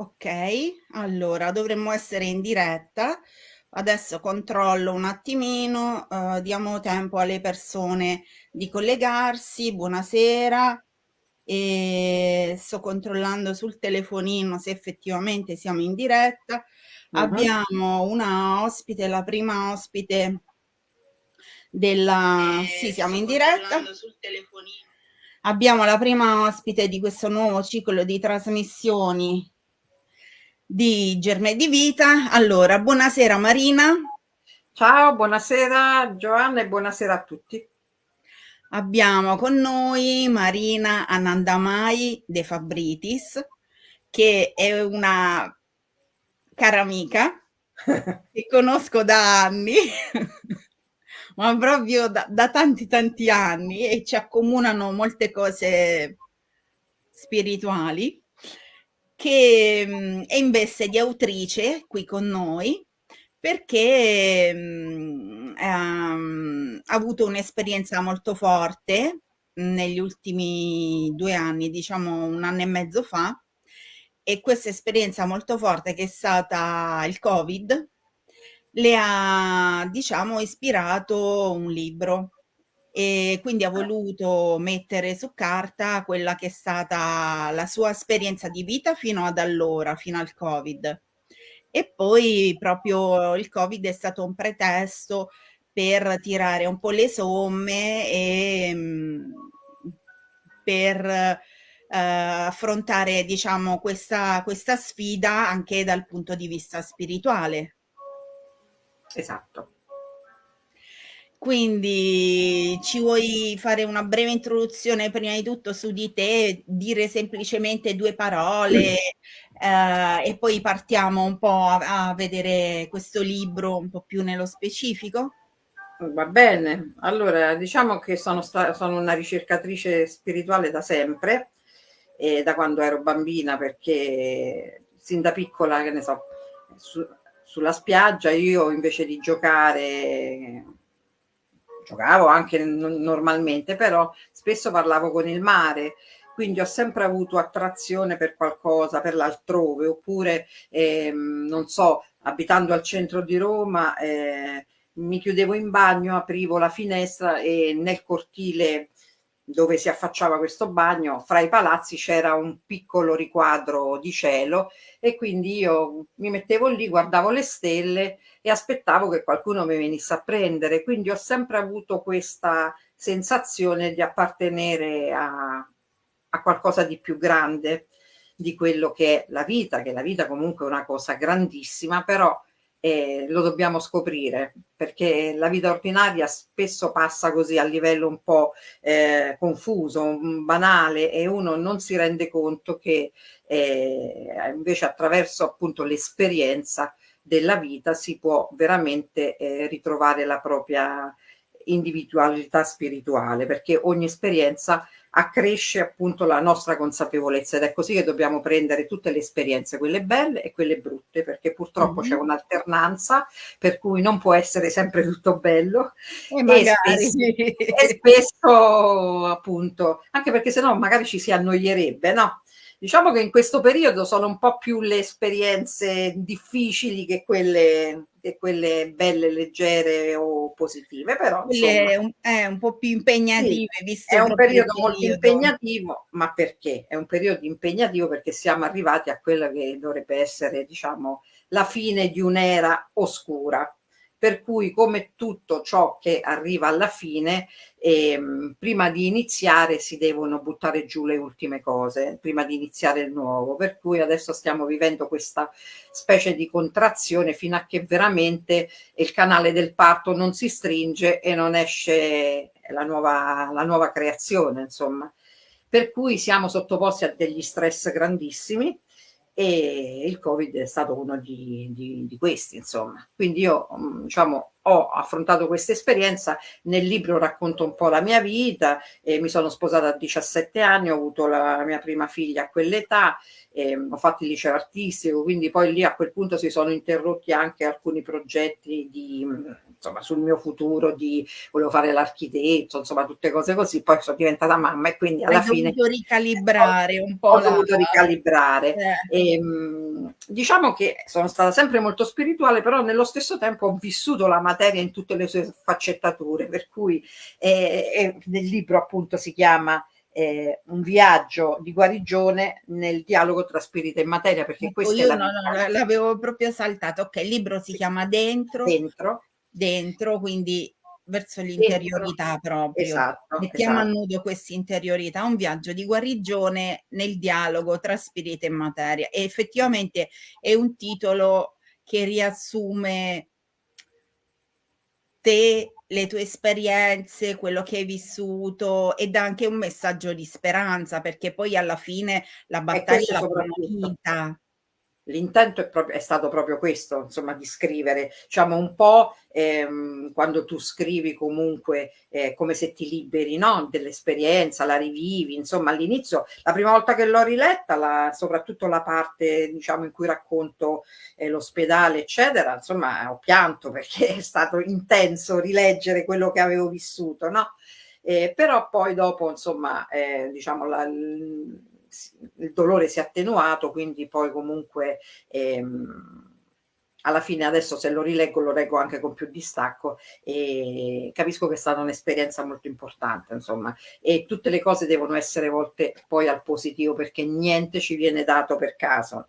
Okay, allora dovremmo essere in diretta. Adesso controllo un attimino, uhm, diamo tempo alle persone di collegarsi. Buonasera. Ehm, sto controllando sul telefonino se effettivamente siamo in diretta. Mh-mh. Abbiamo una ospite, la prima ospite della sì, Ehm, siamo in diretta. sul telefonino. Abbiamo la prima ospite di questo nuovo ciclo di trasmissioni di Germe di Vita. Allora, buonasera Marina. Ciao, buonasera Giovanna e buonasera a tutti. Abbiamo con noi Marina Anandamai De Fabritis, che è una cara amica che conosco da anni, ma proprio da da tanti, tanti anni e ci accomunano molte cose spirituali, che, mhmm, è in veste di autrice qui con noi perché, mhmm, ehm, ha avuto un'esperienza molto forte negli ultimi 2 anni, diciamo 1 anno e mezzo fa, e questa esperienza molto forte che è stata il Covid, le ha diciamo ispirato un libro e quindi ha voluto mettere su carta quella che è stata la sua esperienza di vita fino ad allora, fino al Covid. E poi proprio il Covid è stato un pretesto per tirare un po' le somme, ehm, per, ehm, affrontare diciamo questa questa sfida anche dal punto di vista spirituale. Esatto. Quindi ci vuoi fare una breve introduzione prima di tutto su di te, dire semplicemente 2 parole, ehm, e poi partiamo un po' a a vedere questo libro un po' più nello specifico? Va bene. Allora, diciamo che sono sono una ricercatrice spirituale da sempre, ehm, da quando ero bambina perché sin da piccola, che ne so, su sulla spiaggia io invece di giocare giocavo anche normalmente, però spesso parlavo con il mare, quindi ho sempre avuto attrazione per qualcosa, per l'altrove, oppure, ehm, non so, abitando al centro di Roma, ehm, mi chiudevo in bagno, aprivo la finestra e nel cortile dove si affacciava questo bagno, fra i palazzi c'era un piccolo riquadro di cielo e quindi io mi mettevo lì, guardavo le stelle e aspettavo che qualcuno mi venisse a prendere. Quindi ho sempre avuto questa sensazione di appartenere a a qualcosa di più grande di quello che è la vita, che la vita comunque è una cosa grandissima, però, ehm, lo dobbiamo scoprire, perché la vita ordinaria spesso passa così a livello un po', ehm, confuso, banale e uno non si rende conto che, ehm, invece attraverso appunto l'esperienza della vita si può veramente, ehm, ritrovare la propria individualità spirituale, perché ogni esperienza accresce appunto la nostra consapevolezza ed è così che dobbiamo prendere tutte le esperienze, quelle belle e quelle brutte, perché purtroppo c'è Mh-mh. un'alternanza per cui non può essere sempre tutto bello E e spesso e spesso appunto anche perché se no magari ci si annoierebbe, no, diciamo che in questo periodo sono un po' più le esperienze difficili che quelle quelle belle, leggere o positive, però insomma Quelle un eh, un po' più Sì, impegnative è visto un proprio il periodo molto periodo. impegnativo, ma perché? È un periodo impegnativo perché siamo arrivati a quella che dovrebbe essere, diciamo, la fine di un'era oscura. Per cui come tutto ciò che arriva alla fine, ehm, prima di iniziare si devono buttare giù le ultime cose, prima di iniziare il nuovo. Per cui adesso stiamo vivendo questa specie di contrazione fino a che veramente il canale del parto non si stringe e non esce la nuova la nuova creazione insomma. Per cui siamo sottoposti a degli stress grandissimi e il Covid è stato uno di di di questi insomma. Quindi io, mhmm, diciamo ho affrontato questa esperienza, nel libro racconto un po' la mia vita, eh, mi sono sposata a 17 anni, ho avuto la mia prima figlia a quell'età, eh, ho fatto il liceo artistico, quindi poi lì a quel punto si sono interrotti anche alcuni progetti di, insomma, sul mio futuro, di volevo fare l'architetto, insomma tutte cose così, poi sono diventata mamma e quindi alla Hai fine... Ho dovuto ricalibrare un po'. Ho la... dovuto ricalibrare. Eh. E, ehm, diciamo che sono stata sempre molto spirituale, però nello stesso tempo ho vissuto la materia in tutte le sue faccettature, per cui eh, eh, nel libro appunto si chiama eh, un viaggio di guarigione nel dialogo tra spirito e materia, perché ecco, questo io è la no, no, l'avevo proprio saltato. Ok, il libro si chiama Dentro. Dentro. Dentro, quindi verso l'interiorità proprio. Esatto, Mettiamo esatto. a nudo questa interiorità, un viaggio di guarigione nel dialogo tra spirito e materia. E effettivamente è un titolo che riassume te, le tue esperienze, quello che hai vissuto ed anche un messaggio di speranza, perché poi alla fine la battaglia l'ha vinta l'intento è, è, stato proprio questo, insomma, di scrivere, diciamo un po' ehm, quando tu scrivi comunque eh, come se ti liberi no? dell'esperienza, la rivivi, insomma all'inizio, la prima volta che l'ho riletta, la, soprattutto la parte diciamo in cui racconto eh, l'ospedale eccetera, insomma ho pianto perché è stato intenso rileggere quello che avevo vissuto, no? Eh, però poi dopo insomma eh, diciamo la, il dolore si è attenuato, quindi poi comunque ehm, alla fine adesso se lo rileggo lo leggo anche con più distacco e capisco che è stata un'esperienza molto importante insomma. E tutte le cose devono essere volte poi al positivo perché niente ci viene dato per caso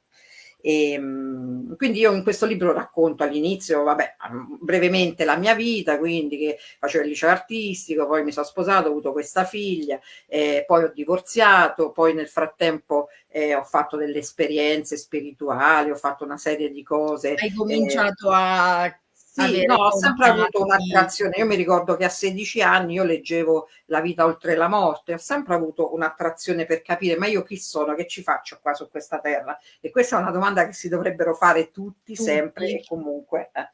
e, ehm, quindi io in questo libro racconto all'inizio, vabbè, brevemente la mia vita, quindi che facevo il liceo artistico, poi mi sono sposato, ho avuto questa figlia, eh, poi ho divorziato, poi nel frattempo eh, ho fatto delle esperienze spirituali, ho fatto una serie di cose. Hai cominciato eh, a sì, no, ho sempre avuto un'attrazione. Io mi ricordo che a 16 anni io leggevo La vita oltre la morte, ho sempre avuto un'attrazione per capire, ma io chi sono, che ci faccio qua su questa terra? E questa è una domanda che si dovrebbero fare tutti, tutti. sempre e comunque. Eh.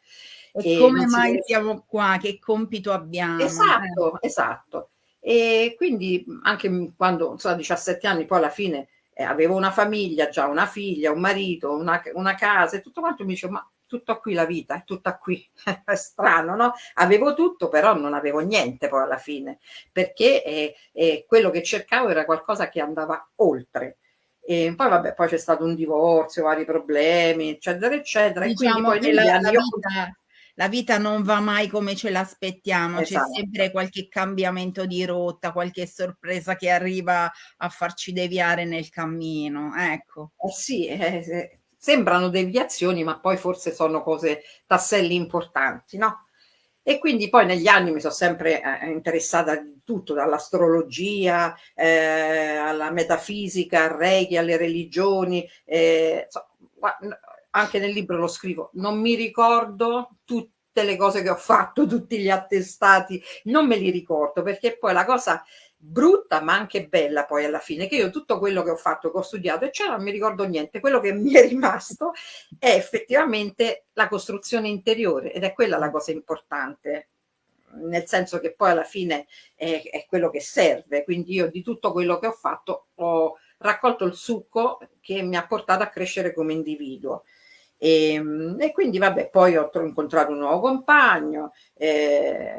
E, e come mai deve... siamo qua? Che compito abbiamo? Esatto, eh. esatto. E quindi anche quando insomma, a 17 anni poi alla fine eh, avevo una famiglia, già una figlia, un marito, una, una casa e tutto quanto mi dicevo ma tutto qui la vita, è tutta qui, è strano, no? Avevo tutto, però non avevo niente poi alla fine, perché eh, eh, quello che cercavo era qualcosa che andava oltre. E poi vabbè, poi c'è stato un divorzio, vari problemi, eccetera, eccetera. Diciamo e quindi poi la, la, vita, la, vita, non va mai come ce l'aspettiamo, esatto. c'è sempre qualche cambiamento di rotta, qualche sorpresa che arriva a farci deviare nel cammino, ecco. Eh sì, eh, sembrano deviazioni, ma poi forse sono cose, tasselli importanti, no? E quindi poi negli anni mi sono sempre eh, interessata di tutto, dall'astrologia eh, alla metafisica, al reiki, alle religioni, eh, so, anche nel libro lo scrivo, non mi ricordo tutte le cose che ho fatto, tutti gli attestati, non me li ricordo perché poi la cosa brutta ma anche bella poi alla fine, che io tutto quello che ho fatto, che ho studiato, eccetera, non mi ricordo niente. Quello che mi è rimasto è effettivamente la costruzione interiore ed è quella la cosa importante, nel senso che poi alla fine è, è quello che serve. Quindi io di tutto quello che ho fatto ho raccolto il succo che mi ha portato a crescere come individuo. E, ehm, e, quindi vabbè poi ho incontrato un nuovo compagno eh,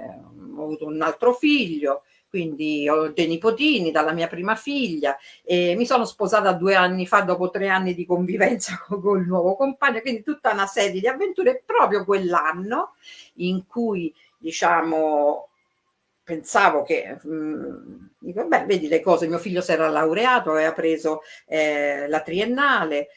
ho avuto un altro figlio quindi ho dei nipotini dalla mia prima figlia e mi sono sposata due anni fa dopo tre anni di convivenza con, con il nuovo compagno, quindi tutta una serie di avventure proprio quell'anno in cui diciamo pensavo che mh, mm, dico, beh, vedi le cose, mio figlio si era laureato, aveva preso eh, la triennale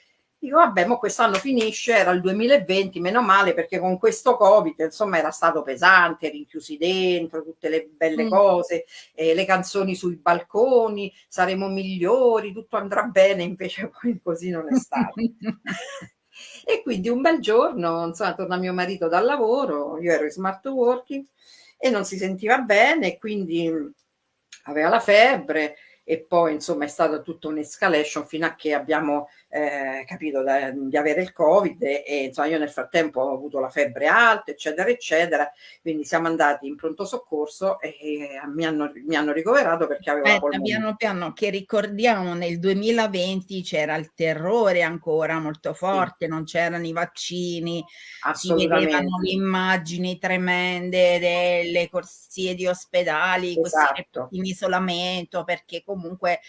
Dico, vabbè, ma quest'anno finisce, era il 2020, meno male perché con questo Covid, insomma, era stato pesante, rinchiusi dentro, tutte le belle mm. cose, eh, le canzoni sui balconi, saremo migliori, tutto andrà bene, invece poi così non è stato. e quindi un bel giorno, insomma, torna mio marito dal lavoro, io ero in smart working e non si sentiva bene, quindi aveva la febbre, e poi insomma è stata tutta un'escalation fino a che abbiamo eh, capito da, di avere il covid e, e, insomma io nel frattempo ho avuto la febbre alta eccetera eccetera quindi siamo andati in pronto soccorso e, e mi, hanno, mi, hanno, ricoverato perché avevo Aspetta, la piano piano che ricordiamo nel 2020 c'era il terrore ancora molto forte sì. non c'erano i vaccini si vedevano le immagini tremende delle corsie di ospedali esatto. in isolamento perché comunque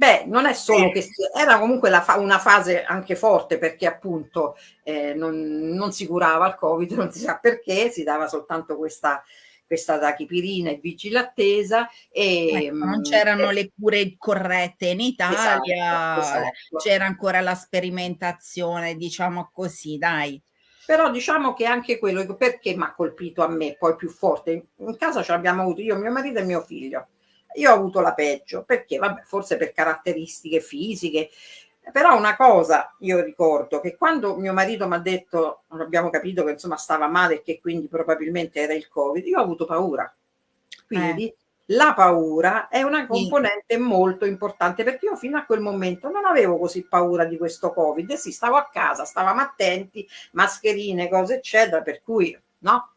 Beh, non è solo che era comunque fa una fase anche forte perché appunto eh, non, non, si curava il Covid, non si sa perché, si dava soltanto questa, questa tachipirina e vigile attesa e ecco, non c'erano eh, le cure corrette in Italia, esatto, esatto. c'era ancora la sperimentazione, diciamo così, dai. Però diciamo che anche quello, perché mi ha colpito a me, poi più forte, in casa ce l'abbiamo avuto io, mio marito e mio figlio io ho avuto la peggio, perché? Vabbè, forse per caratteristiche fisiche, però una cosa io ricordo che quando mio marito mi ha detto, abbiamo capito che insomma stava male e che quindi probabilmente era il covid, io ho avuto paura. Quindi eh. la paura è una componente sì. molto importante perché io fino a quel momento non avevo così paura di questo covid, e sì, stavo a casa, stavamo attenti, mascherine, cose eccetera, per cui no,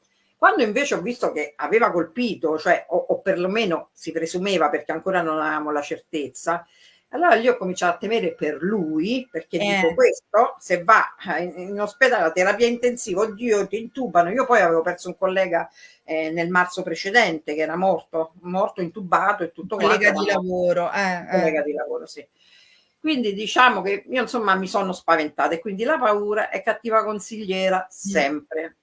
quando invece ho visto che aveva colpito, cioè o, o perlomeno si presumeva perché ancora non avevamo la certezza, allora io ho cominciato a temere per lui, perché eh. dico questo, se va in, in ospedale a terapia intensiva, oddio, ti intubano. Io poi avevo perso un collega eh, nel marzo precedente che era morto, morto intubato e tutto collega quanto. Collega di lavoro. Eh, collega eh. di lavoro, sì. Quindi diciamo che io insomma mi sono spaventata e quindi la paura è cattiva consigliera sempre.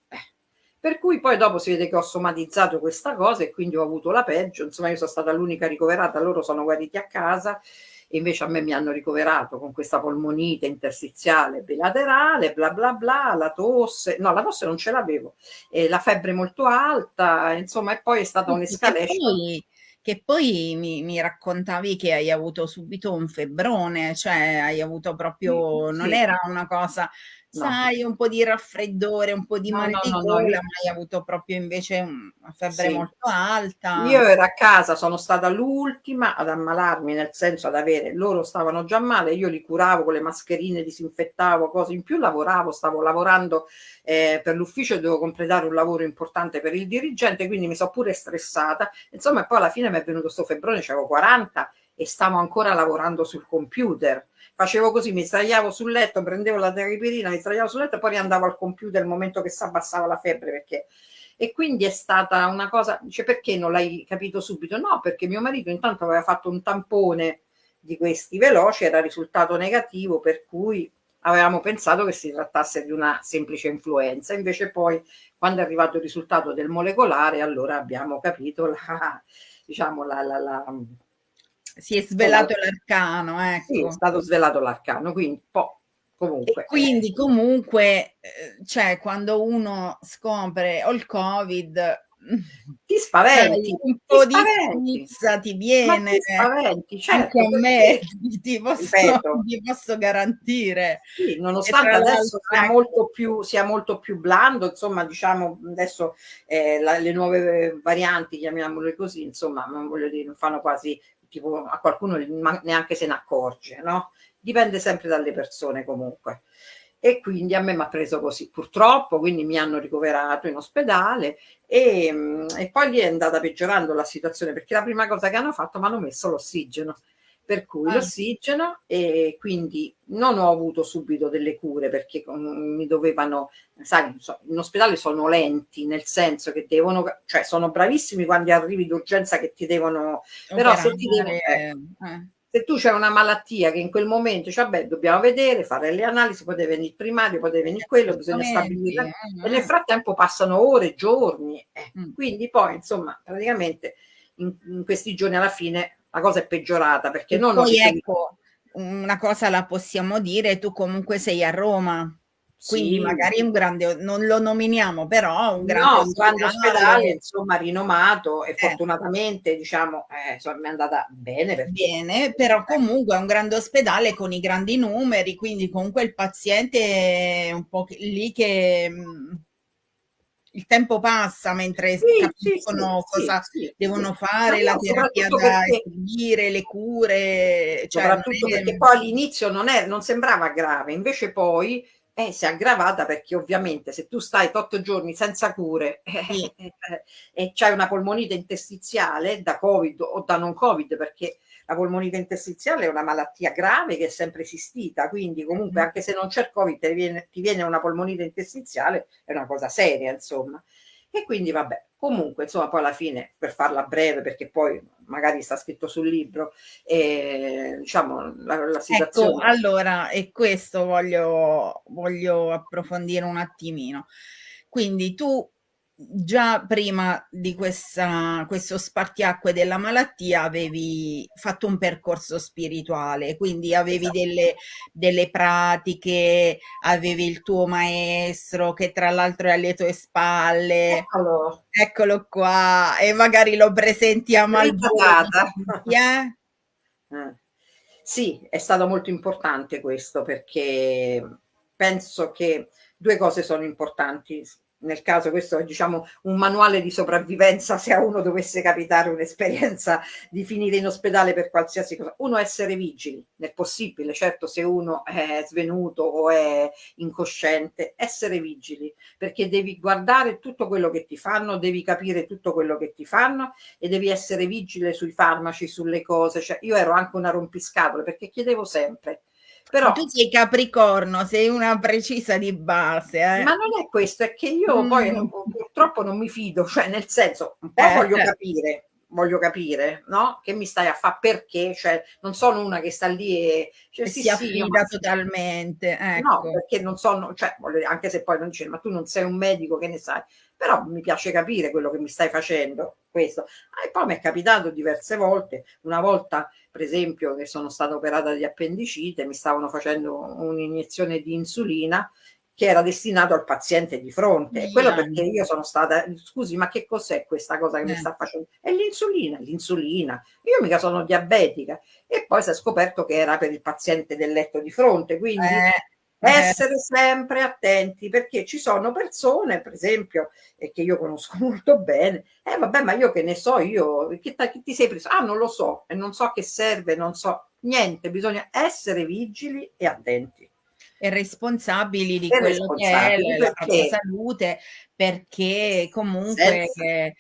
Per cui poi dopo si vede che ho somatizzato questa cosa e quindi ho avuto la peggio, insomma io sono stata l'unica ricoverata, loro sono guariti a casa e invece a me mi hanno ricoverato con questa polmonite interstiziale bilaterale, bla bla bla, la tosse, no la tosse non ce l'avevo, la febbre molto alta, insomma e poi è stata un'escalation. che poi mi, mi, raccontavi che hai avuto subito un febbrone, cioè hai avuto proprio, sì, non sì. era una cosa No. sai, un po' di raffreddore, un po' di no, male no, di gola, io... ma hai avuto proprio invece una febbre sì. molto alta. Io ero a casa, sono stata l'ultima ad ammalarmi, nel senso ad avere, loro stavano già male, io li curavo con le mascherine, disinfettavo, cose in più, lavoravo, stavo lavorando eh, per l'ufficio e dovevo completare un lavoro importante per il dirigente, quindi mi sono pure stressata. Insomma, poi alla fine mi è venuto questo febbrone, avevo 40 e stavo ancora lavorando sul computer facevo così, mi sdraiavo sul letto, prendevo la terapirina, mi sdraiavo sul letto e poi andavo al computer il momento che si abbassava la febbre perché e quindi è stata una cosa, dice perché non l'hai capito subito? No, perché mio marito intanto aveva fatto un tampone di questi veloci, era risultato negativo, per cui avevamo pensato che si trattasse di una semplice influenza, invece poi quando è arrivato il risultato del molecolare, allora abbiamo capito la, diciamo, la, la, la si è svelato l'arcano, ecco. Sì, è stato svelato l'arcano, quindi po' comunque. E quindi comunque, eh, cioè, quando uno scopre ho il Covid, ti spaventi, un po' di pizza ti viene, ti spaventi, certo, anche a me ti posso, ti posso garantire. Sì, nonostante adesso sia molto, più, sia molto più blando, insomma, diciamo adesso eh, la, le nuove varianti, chiamiamole così, insomma, non voglio dire, non fanno quasi tipo a qualcuno neanche se ne accorge, no? Dipende sempre dalle persone comunque. E quindi a me mi ha preso così, purtroppo, quindi mi hanno ricoverato in ospedale e, e poi lì è andata peggiorando la situazione perché la prima cosa che hanno fatto mi hanno messo l'ossigeno per cui ah. l'ossigeno e quindi non ho avuto subito delle cure perché mi dovevano, sai, in ospedale sono lenti nel senso che devono, cioè sono bravissimi quando arrivi d'urgenza che ti devono, però se ti devono, eh, eh. se tu c'è una malattia che in quel momento, cioè, beh, dobbiamo vedere, fare le analisi, poi deve venire il primario, poi deve venire quello, bisogna stabilire, eh, e nel frattempo passano ore, giorni, eh. mm. quindi poi insomma praticamente in, in questi giorni alla fine la cosa è peggiorata perché e non poi ecco, una cosa la possiamo dire, tu comunque sei a Roma, quindi sì. magari un grande, non lo nominiamo, però un grande, no, un grande ospedale, insomma, rinomato e eh. fortunatamente, diciamo, eh, insomma, mi è andata bene. Perché... Bene, però comunque è un grande ospedale con i grandi numeri, quindi comunque il paziente è un po' lì che mm, il tempo passa mentre sì, capiscono sì, cosa sì, devono fare, la terapia da seguire, le cure. Cioè soprattutto è... perché poi all'inizio non, non sembrava grave, invece poi eh, si è aggravata perché ovviamente se tu stai otto giorni senza cure eh, sì. eh, e c'hai una polmonite interstiziale da covid o da non covid perché la polmonite interstiziale è una malattia grave che è sempre esistita, quindi comunque anche se non c'è il Covid ti viene, ti viene una polmonite interstiziale, è una cosa seria, insomma. E quindi vabbè, comunque insomma poi alla fine, per farla breve, perché poi magari sta scritto sul libro, eh, diciamo la, la ecco, situazione... Ecco, allora, e questo voglio, voglio approfondire un attimino. Quindi tu già prima di questa, questo spartiacque della malattia avevi fatto un percorso spirituale, quindi avevi esatto. delle, delle, pratiche, avevi il tuo maestro che tra l'altro è alle tue spalle. Eccolo. Eccolo qua, e magari lo presenti a Malvolo. Eh? Eh. Sì, è stato molto importante questo perché penso che due cose sono importanti nel caso questo è diciamo un manuale di sopravvivenza se a uno dovesse capitare un'esperienza di finire in ospedale per qualsiasi cosa. Uno essere vigili nel possibile, certo se uno è svenuto o è incosciente, essere vigili perché devi guardare tutto quello che ti fanno, devi capire tutto quello che ti fanno e devi essere vigile sui farmaci, sulle cose. Cioè, io ero anche una rompiscatole perché chiedevo sempre però, tu sei capricorno, sei una precisa di base. Eh? Ma non è questo, è che io mm. poi non, purtroppo non mi fido, cioè nel senso, un po' eh, voglio eh. capire, voglio capire, no? Che mi stai a fare perché, cioè non sono una che sta lì e, cioè, sì, si affida ma... totalmente. Ecco. No, perché non sono, cioè, anche se poi non dice, ma tu non sei un medico, che ne sai? Però mi piace capire quello che mi stai facendo, questo. Ah, e poi mi è capitato diverse volte, una volta per esempio che sono stata operata di appendicite, mi stavano facendo un'iniezione di insulina che era destinato al paziente di fronte. E quello perché io sono stata, scusi, ma che cos'è questa cosa che eh. mi sta facendo? È l'insulina, l'insulina. Io mica sono diabetica. E poi si è scoperto che era per il paziente del letto di fronte, quindi eh. Eh. essere sempre attenti perché ci sono persone, per esempio, e che io conosco molto bene, eh vabbè, ma io che ne so, io che, che ti sei preso? Ah, non lo so, e non so che serve, non so niente, bisogna essere vigili e attenti e responsabili di e quello che è la propria salute perché comunque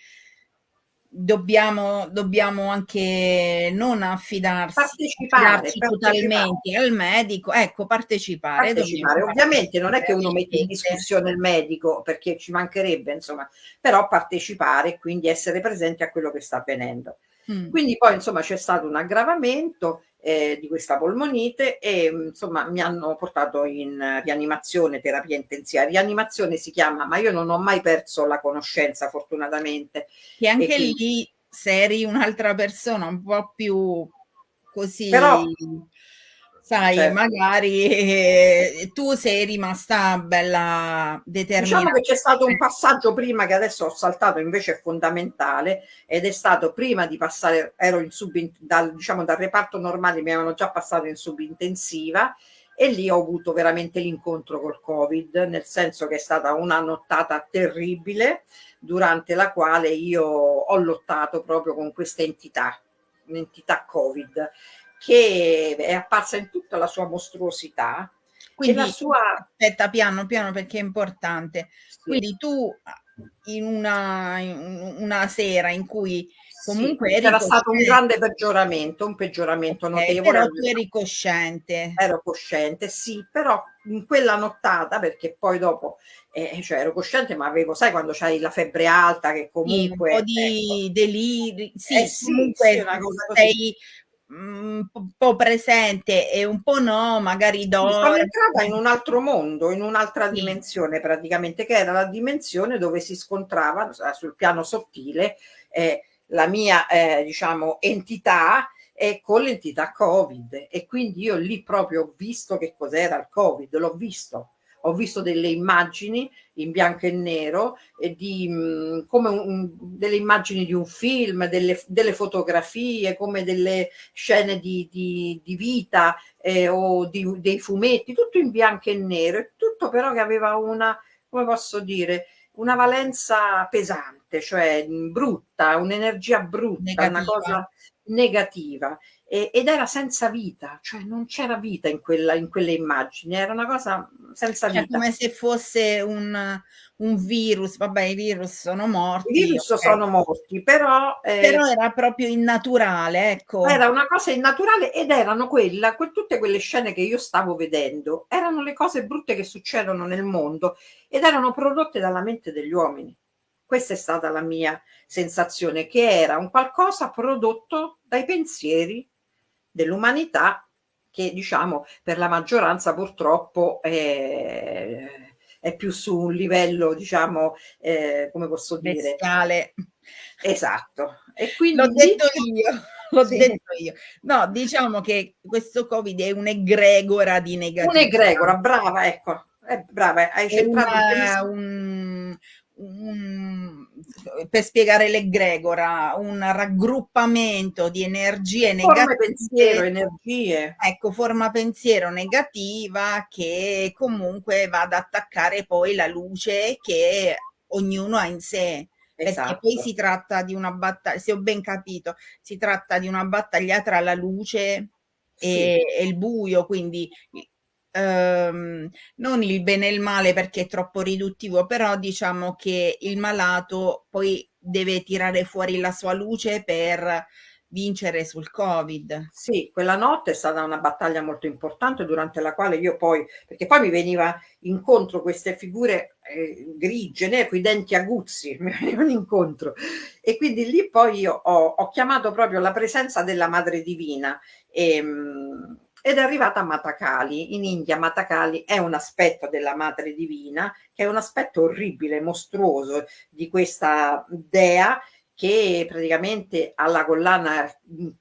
dobbiamo, dobbiamo anche non affidarsi partecipare, totalmente al medico, ecco, partecipare. partecipare. Ovviamente non è che uno mette in discussione il medico perché ci mancherebbe, insomma, però partecipare e quindi essere presenti a quello che sta avvenendo. Mm. Quindi poi insomma c'è stato un aggravamento eh, di questa polmonite e insomma mi hanno portato in rianimazione, terapia intensiva. Rianimazione si chiama, ma io non ho mai perso la conoscenza fortunatamente. E anche e lì se eri un'altra persona un po' più così... Però sai, certo. magari eh, tu sei rimasta bella determinata. Diciamo che c'è stato un passaggio prima che adesso ho saltato, invece è fondamentale, ed è stato prima di passare, ero in sub, dal, diciamo dal reparto normale, mi avevano già passato in subintensiva, e lì ho avuto veramente l'incontro col Covid, nel senso che è stata una nottata terribile, durante la quale io ho lottato proprio con questa entità, un'entità Covid che è apparsa in tutta la sua mostruosità. Quindi, la sua... aspetta piano piano perché è importante. Sì. Quindi tu in una, in una sera in cui comunque sì, era stato un grande peggioramento, un peggioramento okay, notevole. Però tu eri cosciente. Ero cosciente, sì, però in quella nottata, perché poi dopo, eh, cioè ero cosciente, ma avevo, sai quando c'hai la febbre alta che comunque... Sì, un po' di ecco, deliri, sì, eh, sì comunque sì, sei un po' presente e un po' no, magari do. Sono entrata in un altro mondo, in un'altra sì. dimensione praticamente, che era la dimensione dove si scontrava sul piano sottile eh, la mia, eh, diciamo, entità e con l'entità Covid. E quindi io lì proprio ho visto che cos'era il Covid, l'ho visto ho visto delle immagini in bianco e nero, e di, mh, mm, come un, delle immagini di un film, delle, delle, fotografie, come delle scene di, di, di vita eh, o dei fumetti, tutto in bianco e nero, tutto però che aveva una, come posso dire, una valenza pesante, cioè brutta, un'energia brutta, negativa. una cosa negativa ed era senza vita, cioè non c'era vita in, quella, in quelle immagini, era una cosa senza cioè, vita. come se fosse un, un, virus, vabbè i virus sono morti. I virus okay. sono morti, però... Eh, però era proprio innaturale, ecco. Era una cosa innaturale ed erano quella, que, tutte quelle scene che io stavo vedendo, erano le cose brutte che succedono nel mondo ed erano prodotte dalla mente degli uomini. Questa è stata la mia sensazione, che era un qualcosa prodotto dai pensieri dell'umanità che diciamo per la maggioranza purtroppo è, è più su un livello diciamo eh, come posso dire? Bestiale. esatto. E quindi l'ho detto io l'ho sì. detto io. No diciamo che questo covid è un'egregora di negatività. un'egregora brava ecco. Eh, brava hai centrato un, un, per spiegare l'egregora, un raggruppamento di energie negative. pensiero, energie. Ecco, forma pensiero negativa che comunque va ad attaccare poi la luce che ognuno ha in sé. Esatto. Perché poi si tratta di una battaglia, se ho ben capito, si tratta di una battaglia tra la luce sì. e, e, il buio, quindi ehm, non il bene e il male perché è troppo riduttivo, però diciamo che il malato poi deve tirare fuori la sua luce per vincere sul covid. Sì quella notte è stata una battaglia molto importante durante la quale io poi perché poi mi veniva incontro queste figure eh, grigie né, con i denti aguzzi mi venivano incontro. E quindi lì poi io ho, ho chiamato proprio la presenza della madre divina e, ehm, ed è arrivata a Matakali. In India Matakali è un aspetto della Madre Divina, che è un aspetto orribile, mostruoso di questa dea che praticamente ha la collana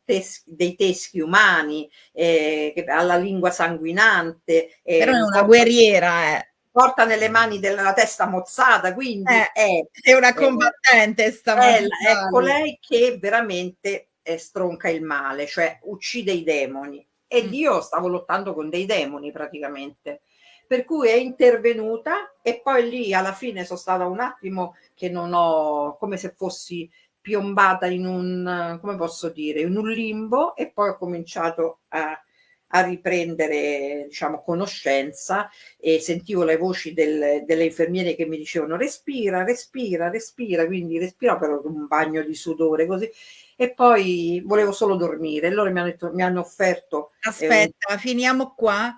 tes dei teschi umani, eh, la lingua sanguinante. Eh, Però è una guerriera, eh porta nelle mani della testa mozzata, quindi eh, è, è, una combattente. È, è, è colei che veramente eh, stronca il male, cioè uccide i demoni e mm. io stavo lottando con dei demoni praticamente. Per cui è intervenuta e poi lì alla fine sono stata un attimo che non ho, come se fossi piombata in un, come posso dire, in un limbo e poi ho cominciato a, a riprendere diciamo conoscenza e sentivo le voci del, delle infermiere che mi dicevano respira, respira, respira, quindi respira per un bagno di sudore così e poi volevo solo dormire. Loro mi hanno, detto, mi hanno offerto... Eh, Aspetta, eh, finiamo qua,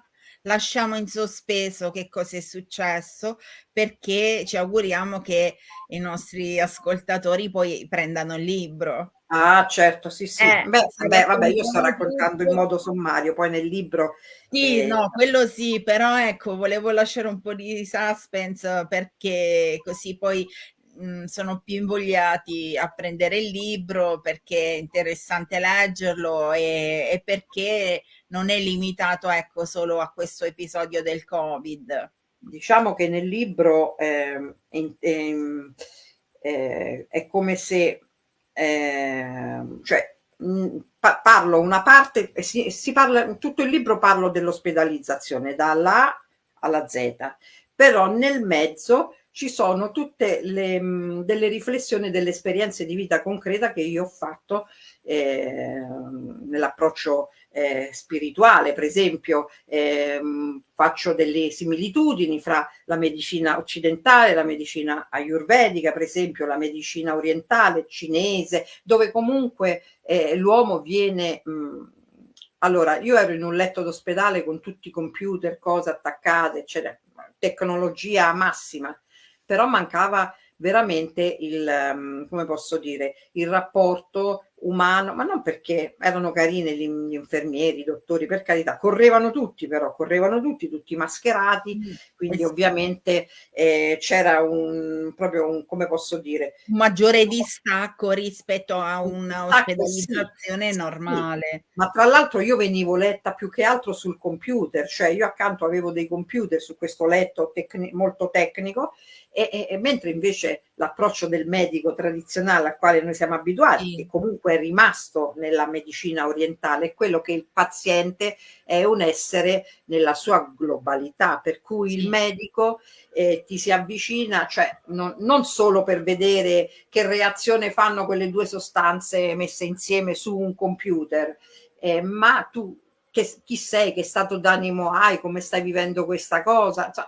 lasciamo in sospeso che cosa è successo, perché ci auguriamo che i nostri ascoltatori poi prendano il libro. Ah, certo, sì, sì. Eh, beh, beh, vabbè, io sto raccontando in modo sommario, poi nel libro... Sì, eh, no, quello sì, però ecco, volevo lasciare un po' di suspense perché così poi mh, sono più invogliati a prendere il libro perché è interessante leggerlo e, e perché non è limitato ecco, solo a questo episodio del Covid. Diciamo che nel libro eh, eh, eh, è come se, ehm, cioè, mh, parlo una parte, si, si parla, tutto il libro parlo dell'ospedalizzazione, dalla A alla Z, però nel mezzo ci sono tutte le, mh, delle riflessioni, delle esperienze di vita concreta che io ho fatto eh, nell'approccio eh, spirituale, per esempio eh, faccio delle similitudini fra la medicina occidentale, la medicina ayurvedica, per esempio la medicina orientale, cinese, dove comunque eh, l'uomo viene... Mh, allora, io ero in un letto d'ospedale con tutti i computer, cose attaccate, eccetera, tecnologia massima però mancava veramente il, um, come posso dire, il rapporto umano, ma non perché erano carini gli, gli, infermieri, i dottori, per carità, correvano tutti però, correvano tutti, tutti mascherati, mm. quindi ovviamente eh, c'era un, proprio un, come posso dire, un maggiore distacco rispetto a un'ospedalizzazione sì, normale. Sì. Ma tra l'altro io venivo letta più che altro sul computer, cioè io accanto avevo dei computer su questo letto tecni molto tecnico e, e, e mentre invece l'approccio del medico tradizionale al quale noi siamo abituati, sì. che comunque è rimasto nella medicina orientale, è quello che il paziente è un essere nella sua globalità, per cui sì. il medico eh, ti si avvicina, cioè non, non, solo per vedere che reazione fanno quelle due sostanze messe insieme su un computer, eh, ma tu che, chi sei, che stato d'animo hai, come stai vivendo questa cosa, cioè,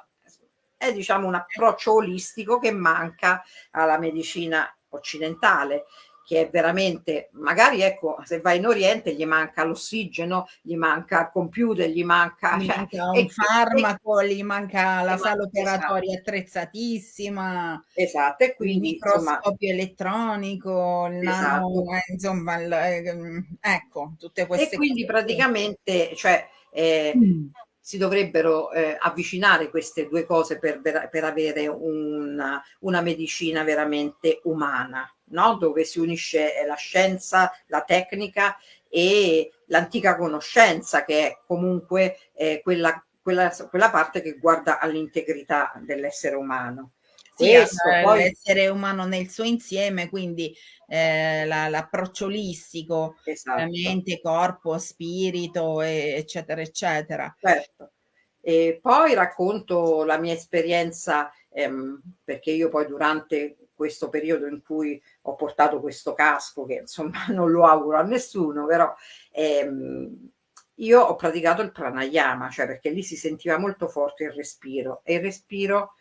è diciamo un approccio olistico che manca alla medicina occidentale che è veramente, magari ecco, se vai in Oriente gli manca l'ossigeno, gli manca il computer, gli manca, gli cioè, manca un e, farmaco, e, gli manca la sala operatoria esatto. attrezzatissima, esatto, e quindi il microscopio insomma, elettronico, il esatto. nano, eh, insomma, il, eh, ecco, tutte queste E quindi cose. praticamente, cioè, eh, mm si dovrebbero eh, avvicinare queste due cose per, per avere una, una, medicina veramente umana, no? dove si unisce eh, la scienza, la tecnica e l'antica conoscenza che è comunque eh, quella, quella, quella parte che guarda all'integrità dell'essere umano. Sì, Questo, poi... l'essere umano nel suo insieme, quindi eh, l'approccio olistico, esatto. mente, corpo, spirito, e, eccetera, eccetera. Certo. E poi racconto la mia esperienza, ehm, perché io poi durante questo periodo in cui ho portato questo casco, che insomma non lo auguro a nessuno, però ehm, io ho praticato il pranayama, cioè perché lì si sentiva molto forte il respiro e il respiro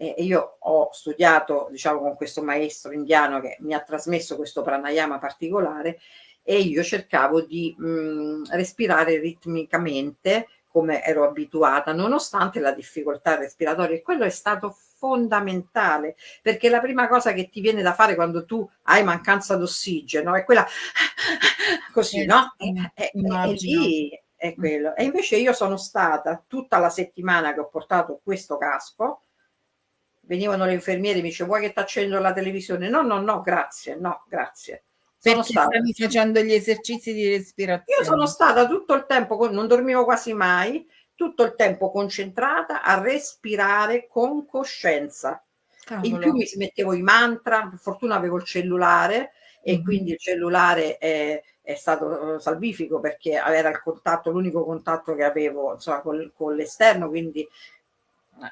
e io ho studiato diciamo con questo maestro indiano che mi ha trasmesso questo pranayama particolare e io cercavo di mh, respirare ritmicamente come ero abituata nonostante la difficoltà respiratoria. E quello è stato fondamentale perché la prima cosa che ti viene da fare quando tu hai mancanza d'ossigeno è quella così eh, no? E, e lì è quello. E invece io sono stata tutta la settimana che ho portato questo casco venivano le infermiere mi dice vuoi che ti accendo la televisione? No, no, no, grazie, no, grazie. Sono Perché stata... stavi facendo gli esercizi di respirazione? Io sono stata tutto il tempo, non dormivo quasi mai, tutto il tempo concentrata a respirare con coscienza. Cavolo. In più mi mettevo i mantra, per fortuna avevo il cellulare e mm-hmm. quindi il cellulare è, è, stato salvifico perché era il contatto, l'unico contatto che avevo insomma, con, con l'esterno, quindi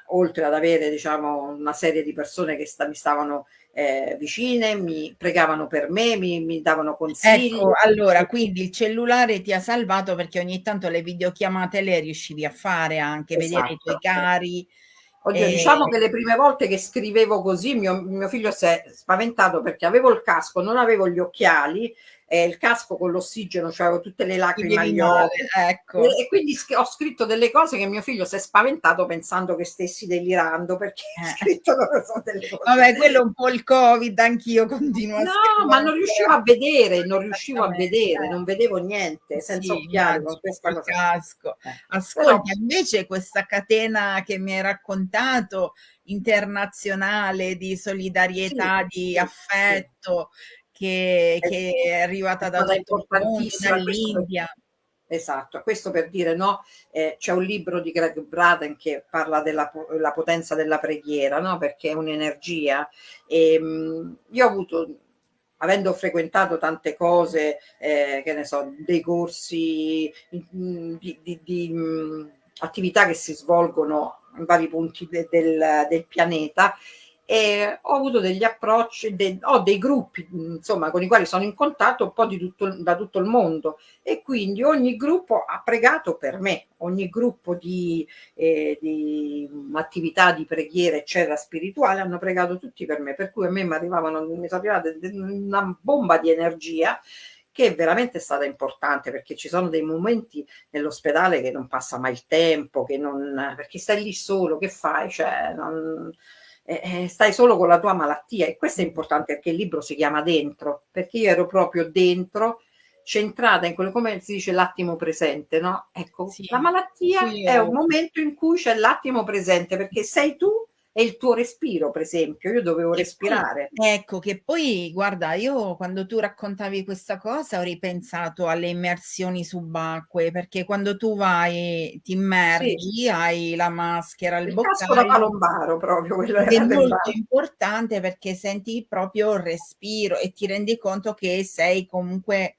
oltre ad avere diciamo, una serie di persone che sta, mi stavano eh, vicine, mi pregavano per me, mi, mi davano consigli. Ecco, allora, quindi il cellulare ti ha salvato perché ogni tanto le videochiamate le riuscivi a fare anche, esatto, vedere i tuoi esatto, cari. Oddio, e... diciamo che le prime volte che scrivevo così mio, mio figlio si è spaventato perché avevo il casco, non avevo gli occhiali eh, il casco con l'ossigeno, cioè avevo tutte le lacrime agli occhi. Ecco. E, e, quindi ho scritto delle cose che mio figlio si è spaventato pensando che stessi delirando perché eh. ho scritto delle cose. Vabbè, quello è un po' il Covid, anch'io continuo a No, ma non riuscivo a vedere, non riuscivo a vedere, non vedevo niente senza sì, occhiali con questa cosa. Casco. Eh. Ascolta, Però, invece questa catena che mi hai raccontato internazionale di solidarietà, sì, di affetto, sì che, che è arrivata da dall'India. Esatto, questo per dire no, eh, c'è un libro di Greg Braden che parla della potenza della preghiera, no? perché è un'energia. Ehm, io ho avuto, avendo frequentato tante cose, eh, che ne so, dei corsi mh, di, di, di mh, attività che si svolgono in vari punti de, del, del pianeta, e ho avuto degli approcci, de, ho dei gruppi insomma con i quali sono in contatto un po' tutto, da tutto il mondo. E quindi ogni gruppo ha pregato per me, ogni gruppo di, eh, di attività di preghiera eccetera spirituale hanno pregato tutti per me, per cui a me mi arrivavano, mi arrivava una bomba di energia che è veramente stata importante perché ci sono dei momenti nell'ospedale che non passa mai il tempo, che non, perché stai lì solo, che fai? Cioè, non, eh, stai solo con la tua malattia. E questo è importante perché il libro si chiama Dentro, perché io ero proprio dentro, centrata in quello come si dice l'attimo presente, no? Ecco, sì, la malattia sì, è un momento in cui c'è l'attimo presente perché sei tu è il tuo respiro, per esempio, io dovevo respirare. ecco, che poi guarda, io quando tu raccontavi questa cosa ho ripensato alle immersioni subacquee, perché quando tu vai, ti Sì. immergi, hai la maschera, il Il boccaglio palombaro proprio, quello è molto bar. importante perché senti proprio il respiro e ti rendi conto che sei comunque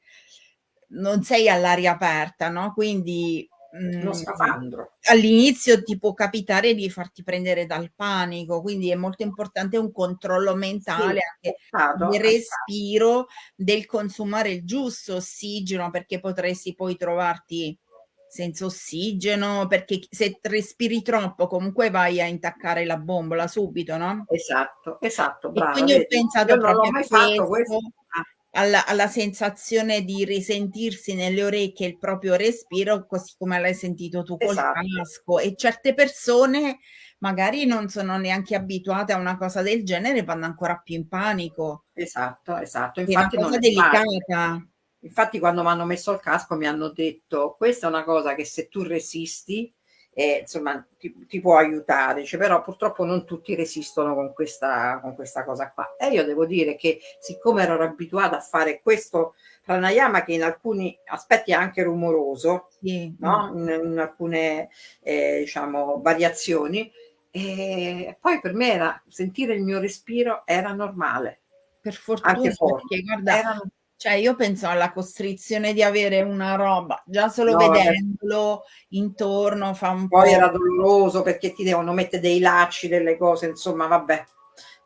non sei all'aria aperta, no, quindi, Uno mhmm, scafandro. all'inizio ti può capitare di farti prendere dal panico, quindi è molto importante un controllo Sì, mentale anche esatto, del respiro, del consumare il giusto ossigeno, perché potresti poi trovarti senza ossigeno, perché ch se respiri troppo comunque vai a intaccare la bombola subito, no? Esatto, esatto, E brava, quindi ho? Io pensato l'ho proprio a questo, questo ah. Alla alla sensazione di risentirsi nelle orecchie il proprio respiro, così come l'hai sentito tu col Esatto. casco e certe persone magari non sono neanche abituate a una cosa del genere, vanno ancora più in panico. Esatto, esatto, È una infatti non cosa delicata. Infatti quando m'hanno messo il casco mi hanno detto: "Questa è una cosa che se tu resisti, ehm, insomma ti ti può aiutare", dice: "Però purtroppo non tutti resistono con questa con questa cosa qua". E io devo dire che siccome ero abituata a fare questo pranayama che in alcuni aspetti è anche rumoroso, Sì, no, in in alcune, ehm, diciamo variazioni, ehm, poi per me era sentire il mio respiro era normale, Per anche fortuna, forte. perché guarda, Era no cioè io penso alla costrizione di avere una roba, già solo No, vedendolo intorno fa un Poi po' era doloroso perché ti devono mette dei lacci, delle cose, insomma vabbè,